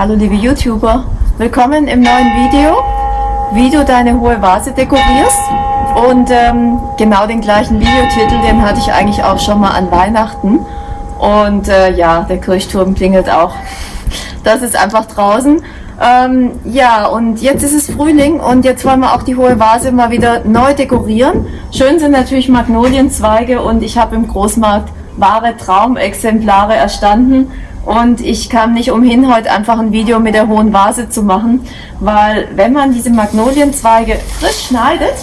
Hallo liebe YouTuber, willkommen im neuen Video, wie du deine hohe Vase dekorierst. Und ähm, genau den gleichen Videotitel, den hatte ich eigentlich auch schon mal an Weihnachten. Und äh, ja, der Kirchturm klingelt auch. Das ist einfach draußen. Ähm, ja, und jetzt ist es Frühling und jetzt wollen wir auch die hohe Vase mal wieder neu dekorieren. Schön sind natürlich Magnolienzweige und ich habe im Großmarkt wahre Traumexemplare erstanden. Und ich kam nicht umhin, heute einfach ein Video mit der hohen Vase zu machen, weil wenn man diese Magnolienzweige frisch schneidet,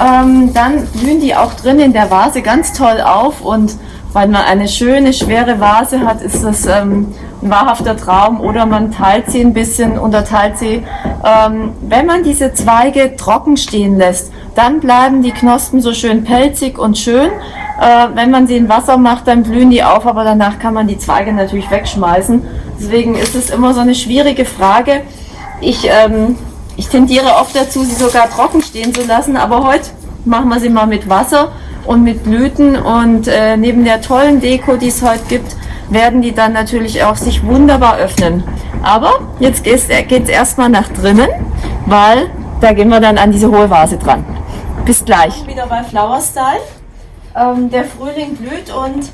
ähm, dann blühen die auch drin in der Vase ganz toll auf und weil man eine schöne, schwere Vase hat, ist das ähm, ein wahrhafter Traum oder man teilt sie ein bisschen, unterteilt sie. Ähm, wenn man diese Zweige trocken stehen lässt, dann bleiben die Knospen so schön pelzig und schön. Äh, wenn man sie in Wasser macht, dann blühen die auf, aber danach kann man die Zweige natürlich wegschmeißen. Deswegen ist es immer so eine schwierige Frage. Ich, ähm, ich tendiere oft dazu, sie sogar trocken stehen zu lassen, aber heute machen wir sie mal mit Wasser und mit Blüten und äh, neben der tollen Deko, die es heute gibt, werden die dann natürlich auch sich wunderbar öffnen. Aber jetzt geht es erstmal nach drinnen, weil da gehen wir dann an diese hohe Vase dran. Bis gleich. Wieder bei Flower Style. Ähm, der Frühling blüht und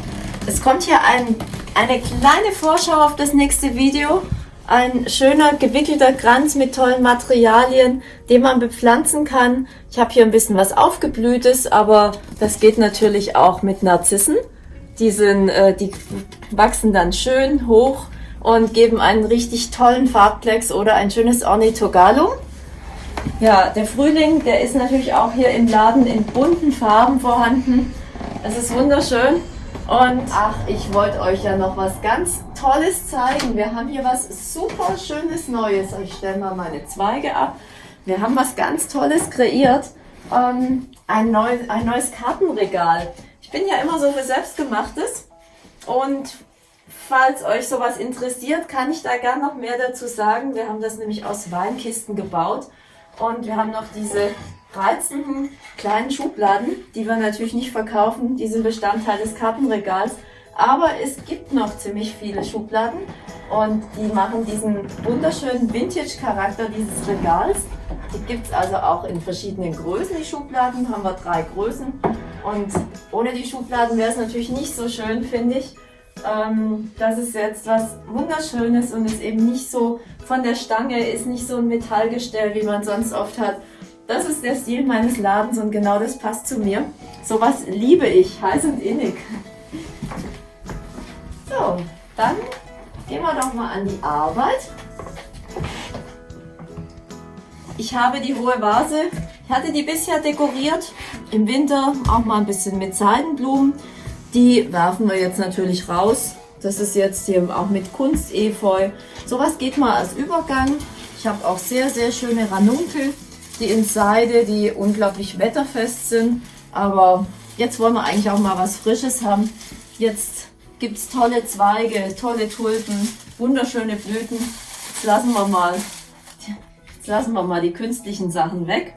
es kommt hier ein, eine kleine Vorschau auf das nächste Video. Ein schöner gewickelter Kranz mit tollen Materialien, den man bepflanzen kann. Ich habe hier ein bisschen was aufgeblühtes, aber das geht natürlich auch mit Narzissen. Die, sind, äh, die wachsen dann schön hoch und geben einen richtig tollen Farbklecks oder ein schönes Ornithogalum. Ja, der Frühling, der ist natürlich auch hier im Laden in bunten Farben vorhanden. Es ist wunderschön. Und ach, ich wollte euch ja noch was ganz Tolles zeigen. Wir haben hier was super Schönes Neues. Ich stelle mal meine Zweige ab. Wir haben was ganz Tolles kreiert. Ähm, ein, neu, ein neues Kartenregal. Ich bin ja immer so für Selbstgemachtes. Und falls euch sowas interessiert, kann ich da gar noch mehr dazu sagen. Wir haben das nämlich aus Weinkisten gebaut. Und wir haben noch diese reizenden kleinen Schubladen, die wir natürlich nicht verkaufen. Die sind Bestandteil des Kartenregals. Aber es gibt noch ziemlich viele Schubladen und die machen diesen wunderschönen Vintage-Charakter dieses Regals. Die gibt es also auch in verschiedenen Größen, die Schubladen. Haben wir drei Größen. Und ohne die Schubladen wäre es natürlich nicht so schön, finde ich. Ähm, das ist jetzt was Wunderschönes und ist eben nicht so von der Stange, ist nicht so ein Metallgestell, wie man sonst oft hat, das ist der Stil meines Ladens und genau das passt zu mir. Sowas liebe ich, heiß und innig. So, dann gehen wir doch mal an die Arbeit. Ich habe die hohe Vase, ich hatte die bisher dekoriert, im Winter auch mal ein bisschen mit Seidenblumen. Die werfen wir jetzt natürlich raus. Das ist jetzt hier auch mit Kunstefeu. Sowas geht mal als Übergang. Ich habe auch sehr, sehr schöne Ranunkel die in Seide, die unglaublich wetterfest sind. Aber jetzt wollen wir eigentlich auch mal was Frisches haben. Jetzt gibt es tolle Zweige, tolle Tulpen, wunderschöne Blüten. Jetzt lassen wir mal, jetzt lassen wir mal die künstlichen Sachen weg.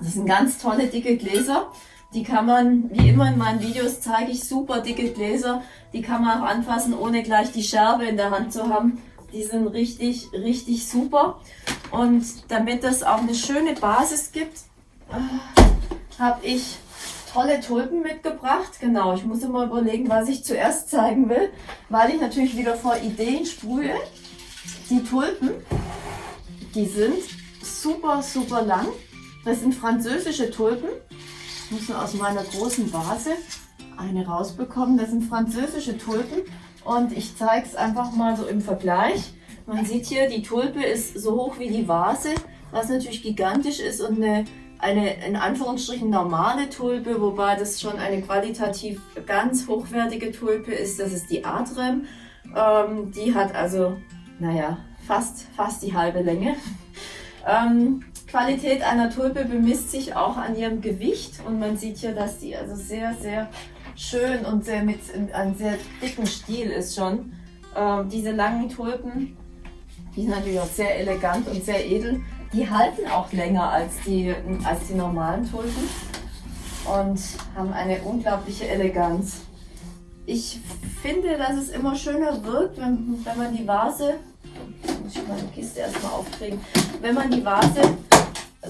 Das sind ganz tolle dicke Gläser. Die kann man, wie immer in meinen Videos zeige ich super dicke Gläser. Die kann man auch anfassen, ohne gleich die Scherbe in der Hand zu haben. Die sind richtig, richtig super. Und damit es auch eine schöne Basis gibt, äh, habe ich tolle Tulpen mitgebracht. Genau, ich muss immer überlegen, was ich zuerst zeigen will, weil ich natürlich wieder vor Ideen sprühe. Die Tulpen, die sind super, super lang. Das sind französische Tulpen. Ich muss nur aus meiner großen Vase eine rausbekommen. Das sind französische Tulpen und ich zeige es einfach mal so im Vergleich. Man sieht hier, die Tulpe ist so hoch wie die Vase, was natürlich gigantisch ist und eine, eine in Anführungsstrichen normale Tulpe, wobei das schon eine qualitativ ganz hochwertige Tulpe ist. Das ist die Adrem. Ähm, die hat also, naja, fast, fast die halbe Länge. Ähm, Qualität einer Tulpe bemisst sich auch an ihrem Gewicht und man sieht hier, dass die also sehr, sehr schön und sehr mit einem sehr dicken Stiel ist schon. Ähm, diese langen Tulpen, die sind natürlich auch sehr elegant und sehr edel. Die halten auch länger als die, als die normalen Tulpen und haben eine unglaubliche Eleganz. Ich finde, dass es immer schöner wirkt, wenn, wenn man die Vase, ich meine Kiste erstmal aufkriegen. Wenn man die Vase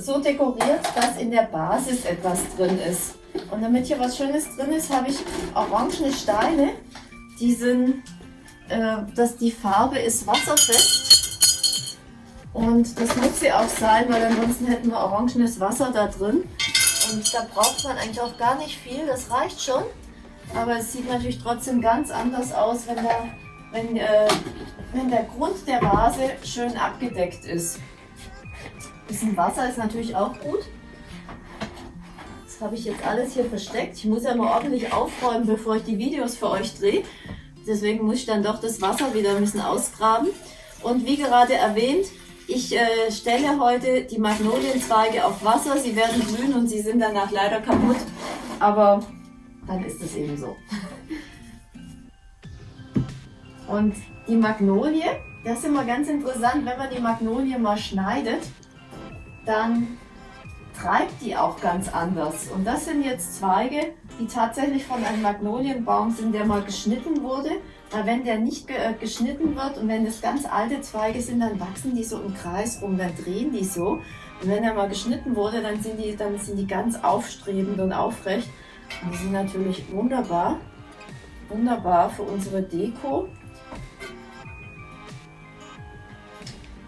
so dekoriert, dass in der Basis etwas drin ist. Und damit hier was Schönes drin ist, habe ich orangene Steine. Die sind, äh, dass die Farbe ist wasserfest. Und das muss sie auch sein, weil ansonsten hätten wir orangenes Wasser da drin. Und da braucht man eigentlich auch gar nicht viel, das reicht schon. Aber es sieht natürlich trotzdem ganz anders aus, wenn der, wenn, äh, wenn der Grund der Vase schön abgedeckt ist. Ein bisschen Wasser ist natürlich auch gut. Das habe ich jetzt alles hier versteckt. Ich muss ja mal ordentlich aufräumen, bevor ich die Videos für euch drehe. Deswegen muss ich dann doch das Wasser wieder ein bisschen ausgraben. Und wie gerade erwähnt, ich äh, stelle heute die Magnolienzweige auf Wasser. Sie werden grün und sie sind danach leider kaputt. Aber dann ist es eben so. Und die Magnolie, das ist immer ganz interessant, wenn man die Magnolie mal schneidet, dann treibt die auch ganz anders. Und das sind jetzt Zweige, die tatsächlich von einem Magnolienbaum sind, der mal geschnitten wurde. Wenn der nicht äh, geschnitten wird und wenn das ganz alte Zweige sind, dann wachsen die so im Kreis rum, dann drehen die so. Und wenn er mal geschnitten wurde, dann sind die, dann sind die ganz aufstrebend und aufrecht. Und die sind natürlich wunderbar, wunderbar für unsere Deko.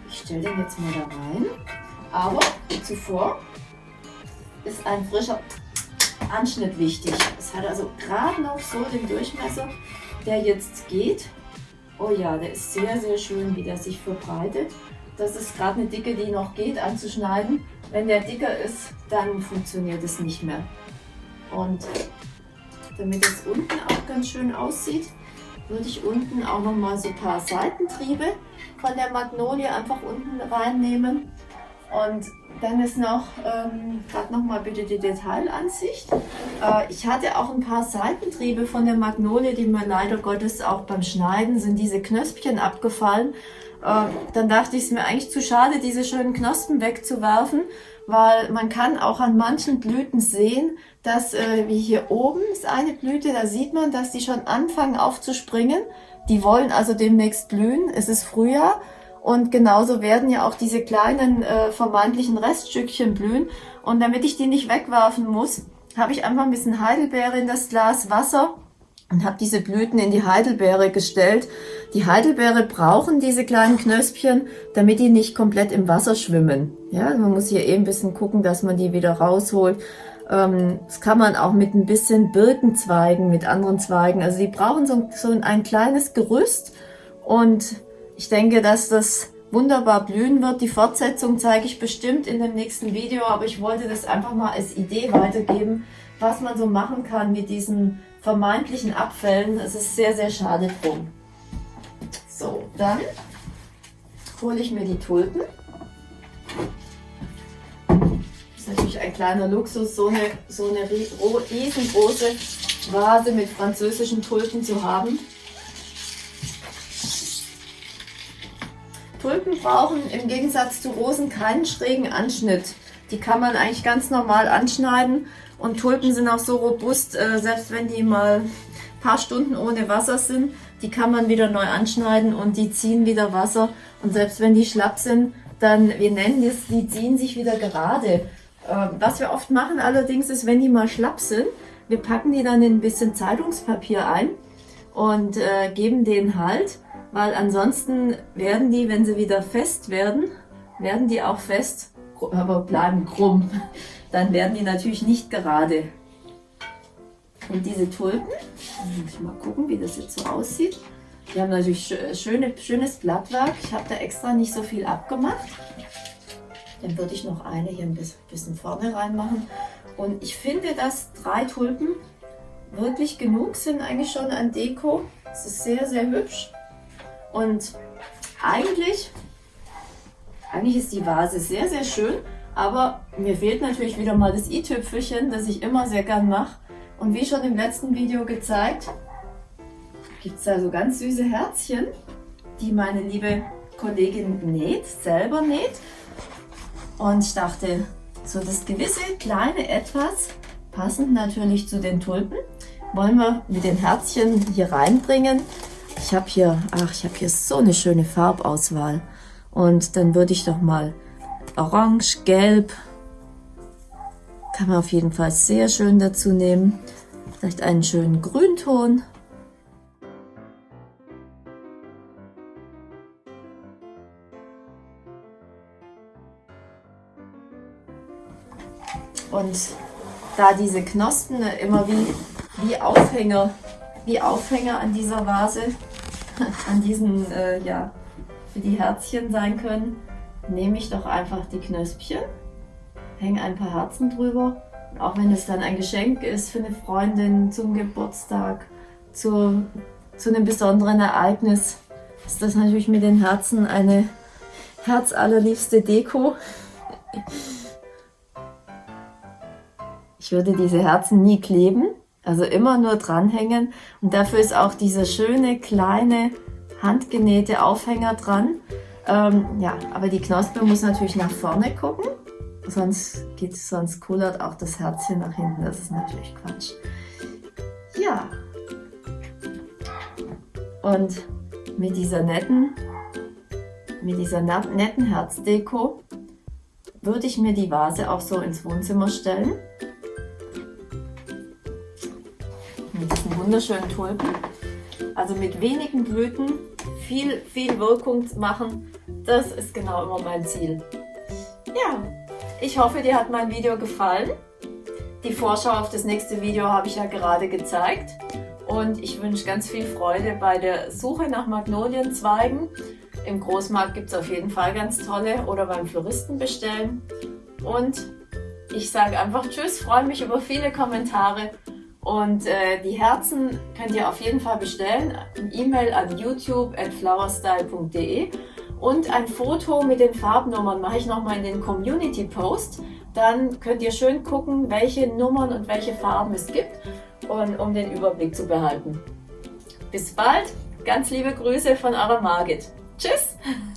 Ich stelle den jetzt mal da rein. Aber zuvor ist ein frischer Anschnitt wichtig. Es hat also gerade noch so den Durchmesser, der jetzt geht. Oh ja, der ist sehr, sehr schön, wie der sich verbreitet. Das ist gerade eine Dicke, die noch geht anzuschneiden. Wenn der dicker ist, dann funktioniert es nicht mehr. Und damit es unten auch ganz schön aussieht, würde ich unten auch noch mal so ein paar Seitentriebe von der Magnolie einfach unten reinnehmen. Und dann ist noch, ähm, gerade noch mal bitte die Detailansicht. Äh, ich hatte auch ein paar Seitentriebe von der Magnolie, die mir leider Gottes auch beim Schneiden sind diese Knöspchen abgefallen. Äh, dann dachte ich, es mir eigentlich zu schade, diese schönen Knospen wegzuwerfen, weil man kann auch an manchen Blüten sehen, dass, äh, wie hier oben ist eine Blüte, da sieht man, dass die schon anfangen aufzuspringen. Die wollen also demnächst blühen. Es ist Frühjahr und genauso werden ja auch diese kleinen äh, vermeintlichen Reststückchen blühen. Und damit ich die nicht wegwerfen muss, habe ich einfach ein bisschen Heidelbeere in das Glas Wasser und habe diese Blüten in die Heidelbeere gestellt. Die Heidelbeere brauchen diese kleinen Knöspchen, damit die nicht komplett im Wasser schwimmen. Ja, man muss hier eben ein bisschen gucken, dass man die wieder rausholt. Ähm, das kann man auch mit ein bisschen Birkenzweigen, mit anderen Zweigen. Also die brauchen so, so ein kleines Gerüst und ich denke, dass das wunderbar blühen wird. Die Fortsetzung zeige ich bestimmt in dem nächsten Video, aber ich wollte das einfach mal als Idee weitergeben, was man so machen kann mit diesen vermeintlichen Abfällen. Es ist sehr, sehr schade drum. So, dann hole ich mir die Tulpen. Das ist natürlich ein kleiner Luxus, so eine, so eine riesengroße Vase mit französischen Tulpen zu haben. Tulpen brauchen im Gegensatz zu Rosen keinen schrägen Anschnitt. Die kann man eigentlich ganz normal anschneiden und Tulpen sind auch so robust, äh, selbst wenn die mal ein paar Stunden ohne Wasser sind, die kann man wieder neu anschneiden und die ziehen wieder Wasser und selbst wenn die schlapp sind, dann, wir nennen das, die ziehen sich wieder gerade. Äh, was wir oft machen allerdings ist, wenn die mal schlapp sind, wir packen die dann in ein bisschen Zeitungspapier ein und äh, geben den Halt weil ansonsten werden die, wenn sie wieder fest werden, werden die auch fest, aber bleiben krumm. Dann werden die natürlich nicht gerade. Und diese Tulpen, muss ich mal gucken, wie das jetzt so aussieht. Die haben natürlich schöne, schönes Blattwerk. Ich habe da extra nicht so viel abgemacht. Dann würde ich noch eine hier ein bisschen vorne reinmachen. Und ich finde, dass drei Tulpen wirklich genug sind eigentlich schon an Deko. Es ist sehr, sehr hübsch. Und eigentlich, eigentlich ist die Vase sehr, sehr schön, aber mir fehlt natürlich wieder mal das i-Tüpfelchen, das ich immer sehr gern mache. Und wie schon im letzten Video gezeigt, gibt es da so ganz süße Herzchen, die meine liebe Kollegin näht, selber näht. Und ich dachte, so das gewisse kleine Etwas, passend natürlich zu den Tulpen, wollen wir mit den Herzchen hier reinbringen. Ich habe hier, ach, ich habe hier so eine schöne Farbauswahl. Und dann würde ich doch mal Orange, Gelb, kann man auf jeden Fall sehr schön dazu nehmen. Vielleicht einen schönen Grünton. Und da diese Knospen immer wie, wie Aufhänger, wie Aufhänger an dieser Vase, an diesen, äh, ja, für die Herzchen sein können, nehme ich doch einfach die Knöspchen, hänge ein paar Herzen drüber. Auch wenn es dann ein Geschenk ist für eine Freundin zum Geburtstag, zu, zu einem besonderen Ereignis, ist das natürlich mit den Herzen eine herzallerliebste Deko. Ich würde diese Herzen nie kleben, also immer nur dranhängen. Und dafür ist auch dieser schöne, kleine, handgenähte Aufhänger dran. Ähm, ja, aber die Knospe muss natürlich nach vorne gucken, sonst geht sonst kullert auch das Herzchen nach hinten. Das ist natürlich Quatsch. Ja. Und mit dieser netten, mit dieser netten Herzdeko würde ich mir die Vase auch so ins Wohnzimmer stellen. Wunderschönen Tulpen. Also mit wenigen Blüten viel, viel Wirkung machen, das ist genau immer mein Ziel. Ja, ich hoffe, dir hat mein Video gefallen. Die Vorschau auf das nächste Video habe ich ja gerade gezeigt. Und ich wünsche ganz viel Freude bei der Suche nach Magnolienzweigen. Im Großmarkt gibt es auf jeden Fall ganz tolle oder beim Floristen bestellen. Und ich sage einfach Tschüss, freue mich über viele Kommentare und äh, die Herzen könnt ihr auf jeden Fall bestellen. E-Mail an youtube at flowerstyle.de und ein Foto mit den Farbnummern mache ich nochmal in den Community Post. Dann könnt ihr schön gucken, welche Nummern und welche Farben es gibt, und, um den Überblick zu behalten. Bis bald, ganz liebe Grüße von eurer Margit. Tschüss!